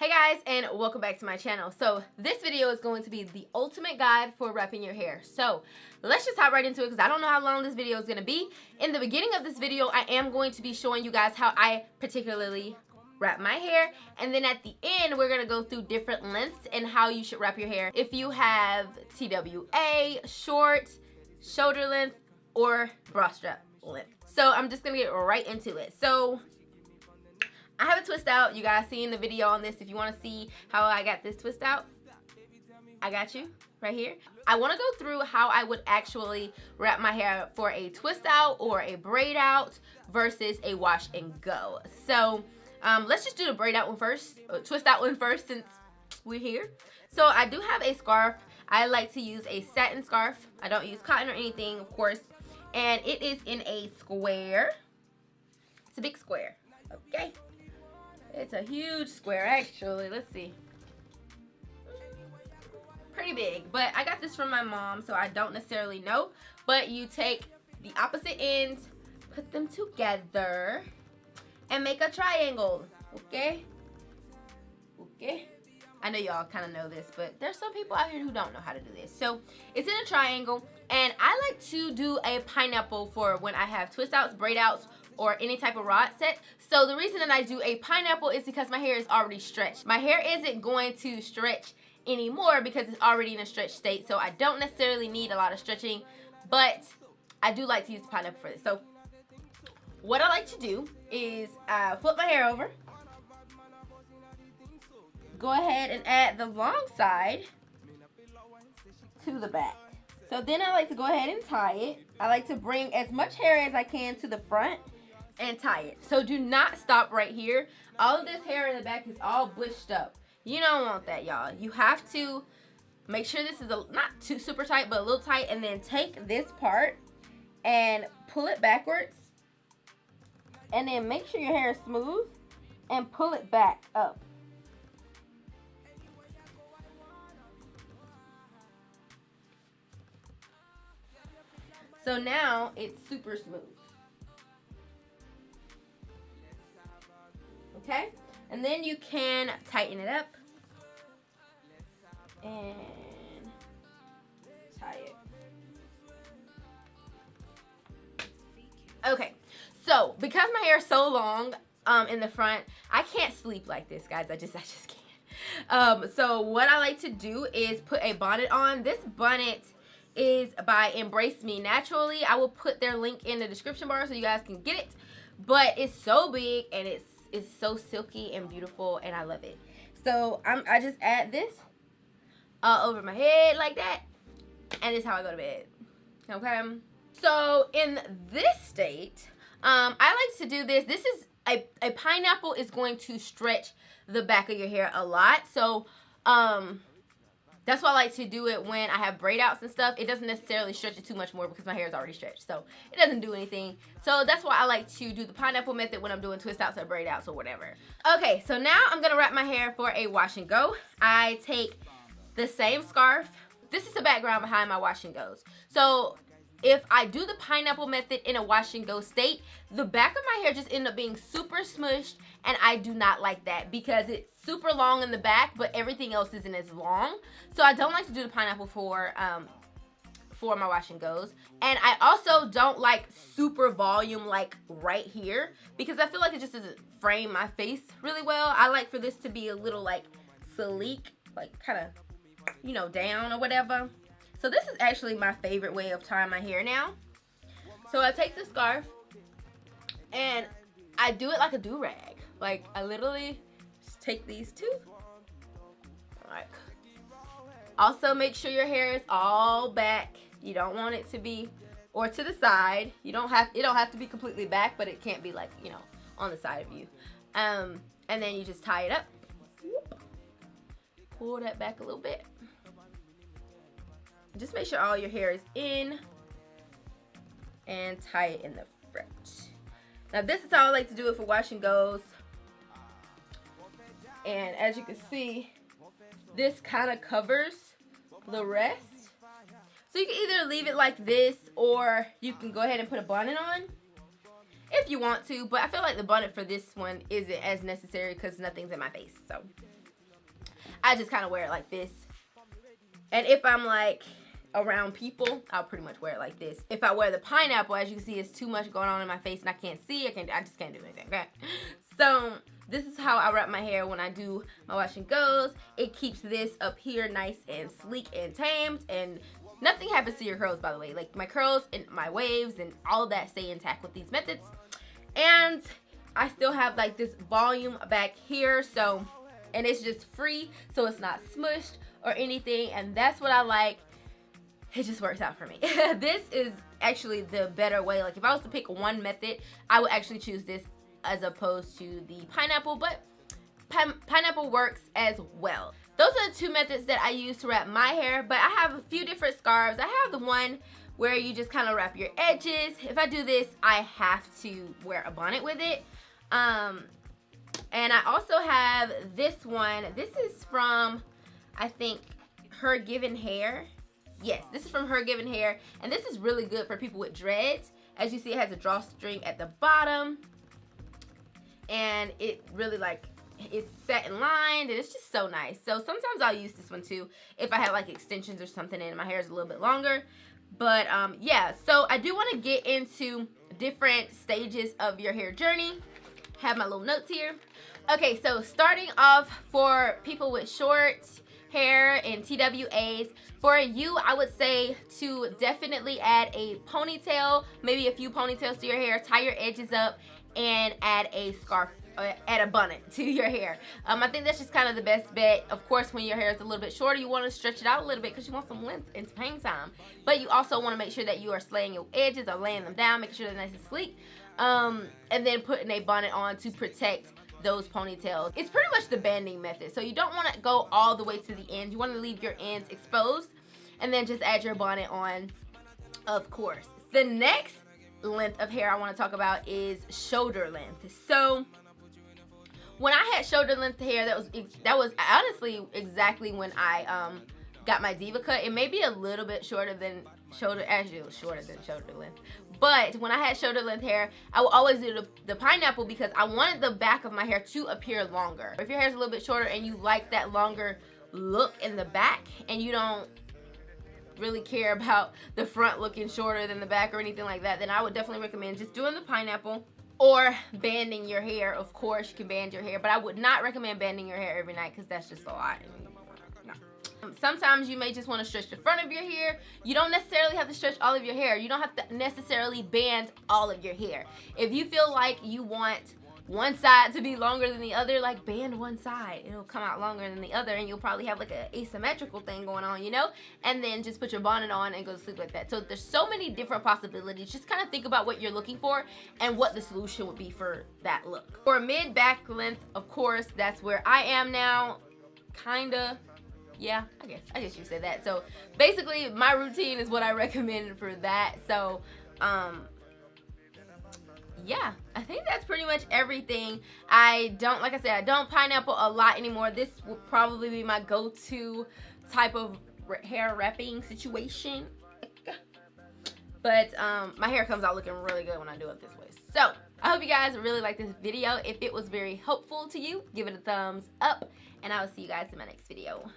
Hey guys and welcome back to my channel. So this video is going to be the ultimate guide for wrapping your hair. So let's just hop right into it because I don't know how long this video is going to be. In the beginning of this video I am going to be showing you guys how I particularly wrap my hair and then at the end we're going to go through different lengths and how you should wrap your hair. If you have TWA, short, shoulder length, or bra strap length. So I'm just going to get right into it. So I have a twist out. You guys seen the video on this. If you want to see how I got this twist out, I got you right here. I want to go through how I would actually wrap my hair for a twist out or a braid out versus a wash and go. So um, let's just do the braid out one first, uh, twist out one first since we're here. So I do have a scarf. I like to use a satin scarf. I don't use cotton or anything, of course. And it is in a square. It's a big square, okay? It's a huge square, actually. Let's see. Pretty big. But I got this from my mom, so I don't necessarily know. But you take the opposite ends, put them together, and make a triangle. Okay? Okay? I know y'all kind of know this, but there's some people out here who don't know how to do this. So it's in a triangle, and I like to do a pineapple for when I have twist outs, braid outs, or any type of rod set. So the reason that I do a pineapple is because my hair is already stretched. My hair isn't going to stretch anymore because it's already in a stretched state. So I don't necessarily need a lot of stretching, but I do like to use pineapple for this. So what I like to do is uh, flip my hair over. Go ahead and add the long side to the back. So then I like to go ahead and tie it. I like to bring as much hair as I can to the front and tie it. So do not stop right here. All of this hair in the back is all bushed up. You don't want that, y'all. You have to make sure this is a, not too super tight, but a little tight. And then take this part and pull it backwards. And then make sure your hair is smooth and pull it back up. So now it's super smooth. Okay? And then you can tighten it up and tie it. Okay, so because my hair is so long um, in the front, I can't sleep like this, guys. I just, I just can't. Um, so what I like to do is put a bonnet on. This bonnet is by Embrace Me Naturally. I will put their link in the description bar so you guys can get it. But it's so big and it's is so silky and beautiful and I love it. So I'm, I just add this uh, over my head like that and it's how I go to bed. Okay. So in this state, um, I like to do this. This is a, a pineapple is going to stretch the back of your hair a lot. So um, that's why I like to do it when I have braid outs and stuff. It doesn't necessarily stretch it too much more because my hair is already stretched. So it doesn't do anything. So that's why I like to do the pineapple method when I'm doing twist outs or braid outs or whatever. Okay, so now I'm going to wrap my hair for a wash and go. I take the same scarf. This is the background behind my wash and goes. So if I do the pineapple method in a wash and go state, the back of my hair just end up being super smushed and I do not like that because it's super long in the back but everything else isn't as long. So I don't like to do the pineapple for um, for my wash and goes. And I also don't like super volume like right here because I feel like it just doesn't frame my face really well. I like for this to be a little like sleek, like kind of, you know, down or whatever. So this is actually my favorite way of tying my hair now. So I take the scarf and I do it like a do-rag. Like I literally just take these two. Like also make sure your hair is all back. You don't want it to be or to the side. You don't have it don't have to be completely back, but it can't be like, you know, on the side of you. Um and then you just tie it up. Pull that back a little bit just make sure all your hair is in and tie it in the front. Now this is how I like to do it for wash and goes. And as you can see, this kind of covers the rest. So you can either leave it like this or you can go ahead and put a bonnet on if you want to. But I feel like the bonnet for this one isn't as necessary because nothing's in my face. So I just kind of wear it like this. And if I'm like around people, I'll pretty much wear it like this. If I wear the pineapple, as you can see, it's too much going on in my face and I can't see. I can't, I just can't do anything. Okay. So this is how I wrap my hair when I do my wash and goes. It keeps this up here nice and sleek and tamed and nothing happens to your curls by the way. Like my curls and my waves and all that stay intact with these methods. And I still have like this volume back here so and it's just free so it's not smushed or anything and that's what I like it just works out for me. This is actually the better way. Like if I was to pick one method I would actually choose this as opposed to the pineapple but pineapple works as well. Those are the two methods that I use to wrap my hair but I have a few different scarves. I have the one where you just kind of wrap your edges. If I do this I have to wear a bonnet with it. Um and I also have this one. This is from I think her given hair yes this is from her given hair and this is really good for people with dreads. As you see it has a drawstring at the bottom and it really like it's satin lined and it's just so nice. So sometimes I'll use this one too if I have like extensions or something and my hair is a little bit longer. But um yeah so I do want to get into different stages of your hair journey. Have my little notes here. Okay so starting off for people with short hair and TWAs. For you, I would say to definitely add a ponytail, maybe a few ponytails to your hair, tie your edges up, and add a scarf uh, add a bonnet to your hair. Um, I think that's just kind of the best bet. Of course, when your hair is a little bit shorter, you want to stretch it out a little bit because you want some length and some hang time. But you also want to make sure that you are slaying your edges or laying them down, making sure they're nice and sleek. Um, and then putting a bonnet on to protect those ponytails. It's pretty much the banding method. So you don't want to go all the way to the end. You want to leave your ends exposed and then just add your bonnet on, of course. The next length of hair I want to talk about is shoulder length. So when I had shoulder length hair, that was that was honestly exactly when I um got my Deva cut. It may be a little bit shorter than shoulder, actually it was shorter than shoulder length. But when I had shoulder length hair, I would always do the, the, pineapple because I wanted the back of my hair to appear longer. If your hair is a little bit shorter and you like that longer look in the back and you don't really care about the front looking shorter than the back or anything like that, then I would definitely recommend just doing the pineapple or banding your hair. Of course, you can band your hair, but I would not recommend banding your hair every night because that's just a lot. Sometimes you may just want to stretch the front of your hair. You don't necessarily have to stretch all of your hair. You don't have to necessarily band all of your hair. If you feel like you want one side to be longer than the other, like band one side. It'll come out longer than the other and you'll probably have like an asymmetrical thing going on, you know? And then just put your bonnet on and go to sleep like that. So there's so many different possibilities. Just kind of think about what you're looking for and what the solution would be for that look. For mid back length, of course, that's where I am now. Kinda yeah i guess i guess you said that. So basically my routine is what i recommended for that. So um yeah i think that's pretty much everything. I don't like i said i don't pineapple a lot anymore. This will probably be my go-to type of hair wrapping situation. But um my hair comes out looking really good when i do it this way. So i hope you guys really like this video. If it was very helpful to you give it a thumbs up and i will see you guys in my next video